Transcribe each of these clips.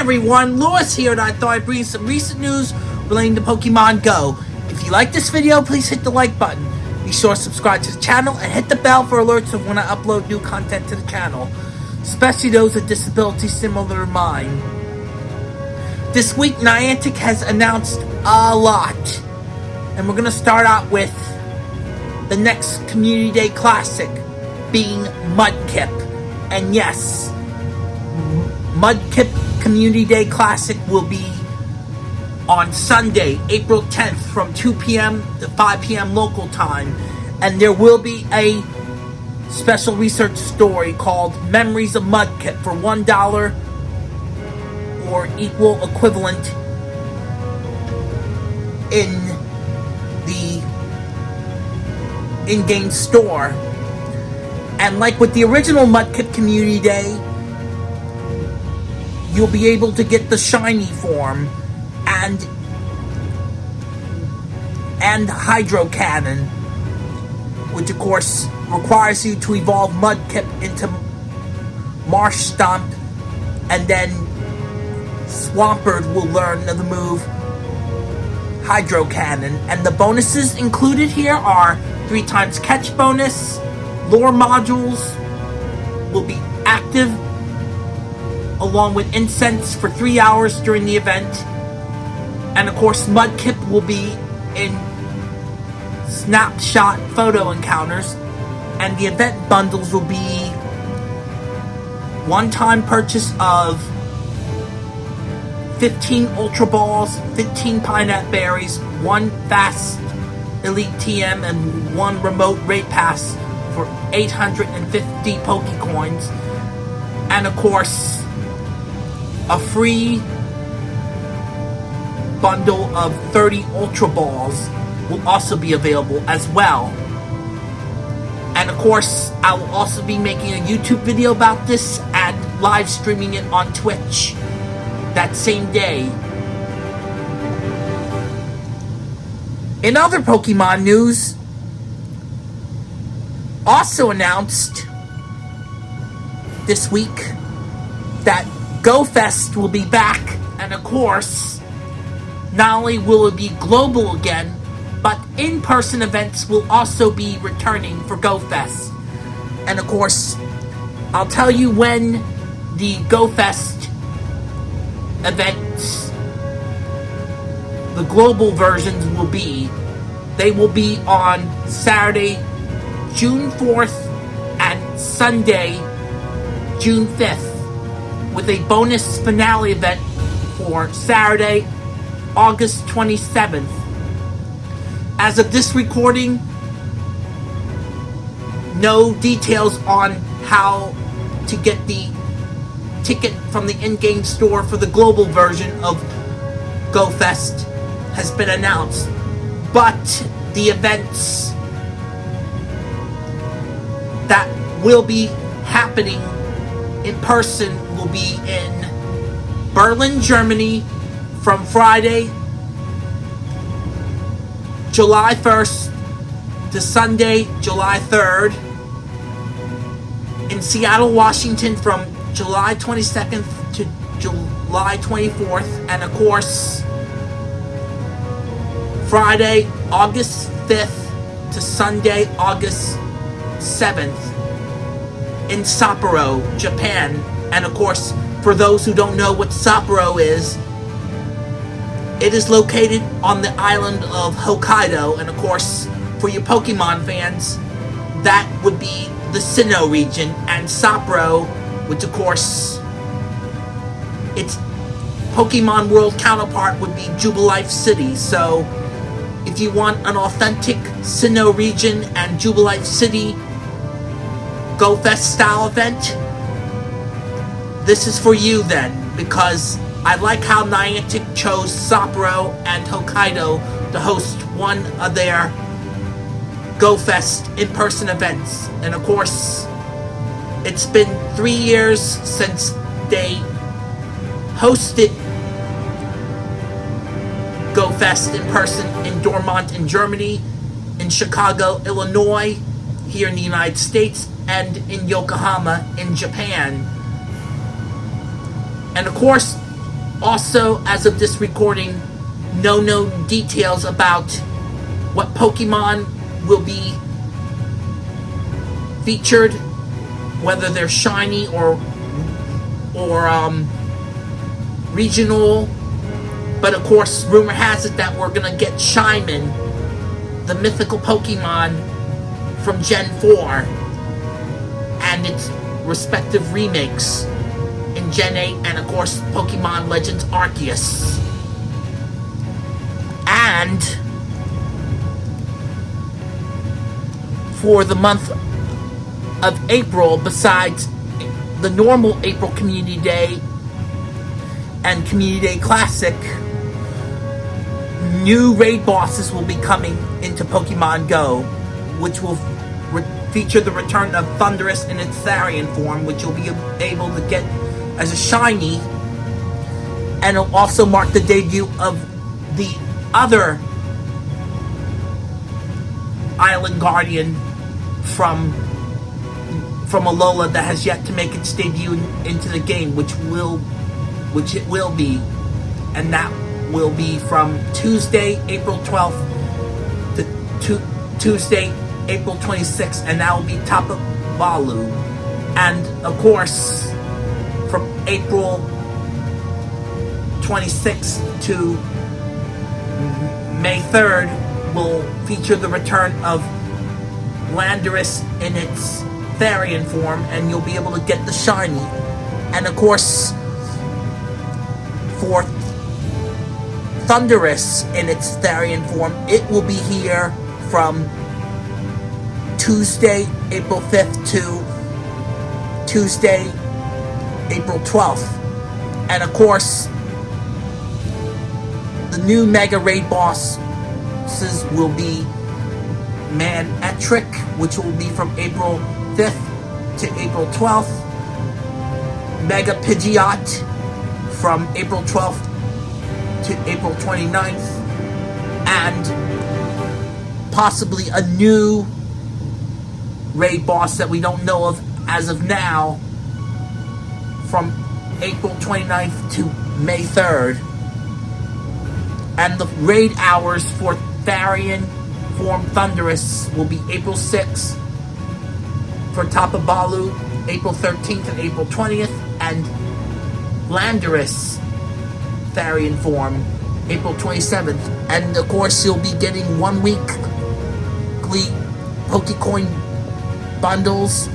everyone, Lewis here, and I thought I'd bring some recent news relating to Pokemon Go. If you like this video, please hit the like button. Be sure to subscribe to the channel and hit the bell for alerts of when I upload new content to the channel, especially those with disabilities similar to mine. This week, Niantic has announced a lot, and we're going to start out with the next Community Day Classic being Mudkip. And yes, Mudkip Community Day Classic will be on Sunday, April 10th from 2 p.m. to 5 p.m. local time. And there will be a special research story called Memories of Mudkip for $1 or equal equivalent in the in-game store. And like with the original Mudkip Community Day, you'll be able to get the shiny form and and hydro cannon which of course requires you to evolve mudkip into Marshtomp and then swampert will learn the move hydro cannon. And the bonuses included here are three times catch bonus lure modules will be active along with incense for three hours during the event. And of course, Mudkip will be in snapshot photo encounters. And the event bundles will be one-time purchase of 15 Ultra Balls, 15 Pinap Berries, one Fast Elite TM, and one Remote Raid Pass for 850 Pokecoins. And of course, a free bundle of 30 Ultra Balls will also be available as well. And of course, I will also be making a YouTube video about this and live streaming it on Twitch that same day. In other Pokemon news, also announced this week that GoFest will be back, and of course, not only will it be global again, but in-person events will also be returning for GoFest. And of course, I'll tell you when the GoFest events, the global versions will be. They will be on Saturday, June 4th and Sunday, June 5th with a bonus finale event for Saturday, August 27th. As of this recording, no details on how to get the ticket from the in-game store for the global version of GoFest has been announced. But the events that will be happening in person will be in Berlin, Germany from Friday, July 1st to Sunday, July 3rd. In Seattle, Washington from July 22nd to July 24th. And of course, Friday, August 5th to Sunday, August 7th in Sapporo, Japan. And of course, for those who don't know what Sapporo is, it is located on the island of Hokkaido. And of course, for you Pokemon fans, that would be the Sinnoh region. And Sapporo, which of course, its Pokemon World counterpart would be Jubilife City. So, if you want an authentic Sinnoh region and Jubilife City GoFest style event, this is for you then, because I like how Niantic chose Sapporo and Hokkaido to host one of their GoFest in-person events. And of course, it's been three years since they hosted GoFest in person in Dortmund in Germany, in Chicago, Illinois, here in the United States, and in Yokohama in Japan. And of course, Also, as of this recording, no known details about what Pokemon will be featured, whether they're shiny or or um, regional. But of course, rumor has it that we're gonna get Shaymin, the mythical Pokemon from Gen 4, and its respective remakes in Gen 8, and of course, Pokemon Legends Arceus. And for the month of April, besides the normal April Community Day and Community Day Classic, new raid bosses will be coming into Pokemon Go, which will feature the return of Thundurus in its Therian form, which you'll be able to get as a shiny, and it'll also mark the debut of the other Island Guardian from from Alola that has yet to make its debut into the game, which will which it will be, and that will be from Tuesday, April 12th to Tuesday, April 26th, and that will be Tapu Bulu. And of course, from April 26th to May 3rd will feature the return of Landorus in its Therian form, and you'll be able to get the shiny. And of course, for Thundurus in its Therian form, it will be here from Tuesday, April 5th to Tuesday, April 12th. And of course, the new Mega Raid bosses will be Manectric, which will be from April 5th to April 12th. Mega Pidgeot from April 12th to April 29th. And possibly a new raid boss that we don't know of as of now from April 29th to May 3rd. And the raid hours for Therian Form Thundurus will be April 6th. For Tapu Bulu, April 13th and April 20th. And Landorus Therian Form, April 27th. And of course, you'll be getting one week weekly Pokecoin bundles.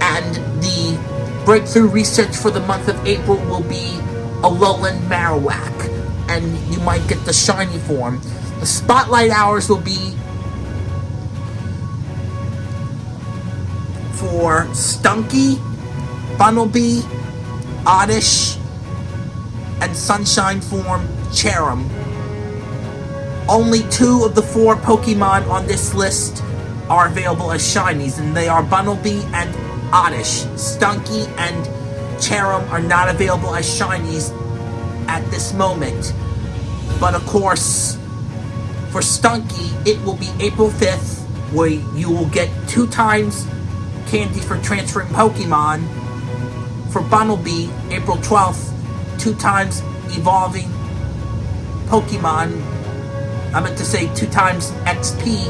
And the breakthrough research for the month of April will be Alolan Marowak. And you might get the shiny form. The spotlight hours will be for Stunky, Bunnelby, Oddish, and Sunshine form Cherrim. Only two of the four Pokemon on this list are available as shinies, and they are Bunnelby and Oddish. Stunky and Cherrim are not available as shinies at this moment. But of course, for Stunky, it will be April 5th, where you will get two times candy for transferring Pokemon. For Bunnelby, April 12th, two times evolving Pokemon. I meant to say two times XP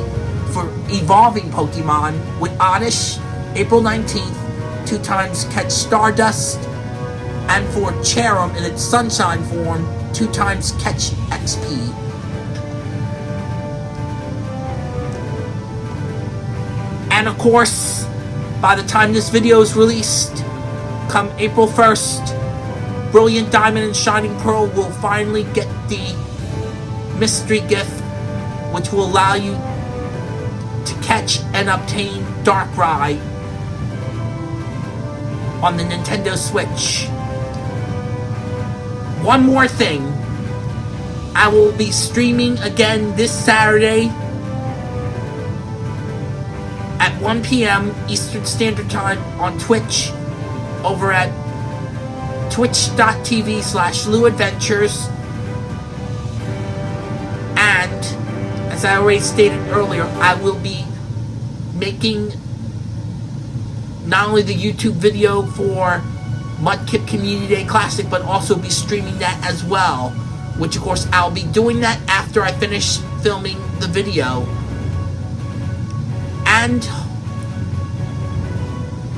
for evolving Pokemon with Oddish, April 19th, two times catch Stardust, and for Cherrim in its Sunshine form, two times catch XP. And of course, by the time this video is released, come April 1st, Brilliant Diamond and Shining Pearl will finally get the mystery gift, which will allow you to catch and obtain Darkrai on the Nintendo Switch. One more thing. I will be streaming again this Saturday at 1 p.m. Eastern Standard Time on Twitch over at twitch.tv slash Lou Adventures. And, as I already stated earlier, I will be making not only the YouTube video for Mudkip Community Day Classic, but also be streaming that as well. Which, of course, I'll be doing that after I finish filming the video. And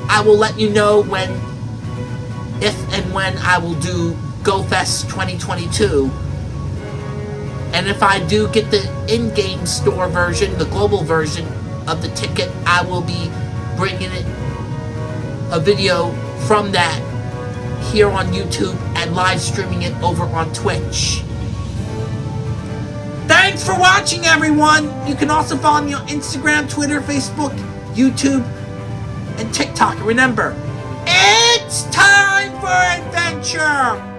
I will let you know when, if and when I will do GoFest 2022. And if I do get the in-game store version, the global version of the ticket, I will be bringing it a video from that here on YouTube and live streaming it over on Twitch. Thanks for watching, everyone. You can also follow me on Instagram, Twitter, Facebook, YouTube, and TikTok. Remember, it's time for adventure.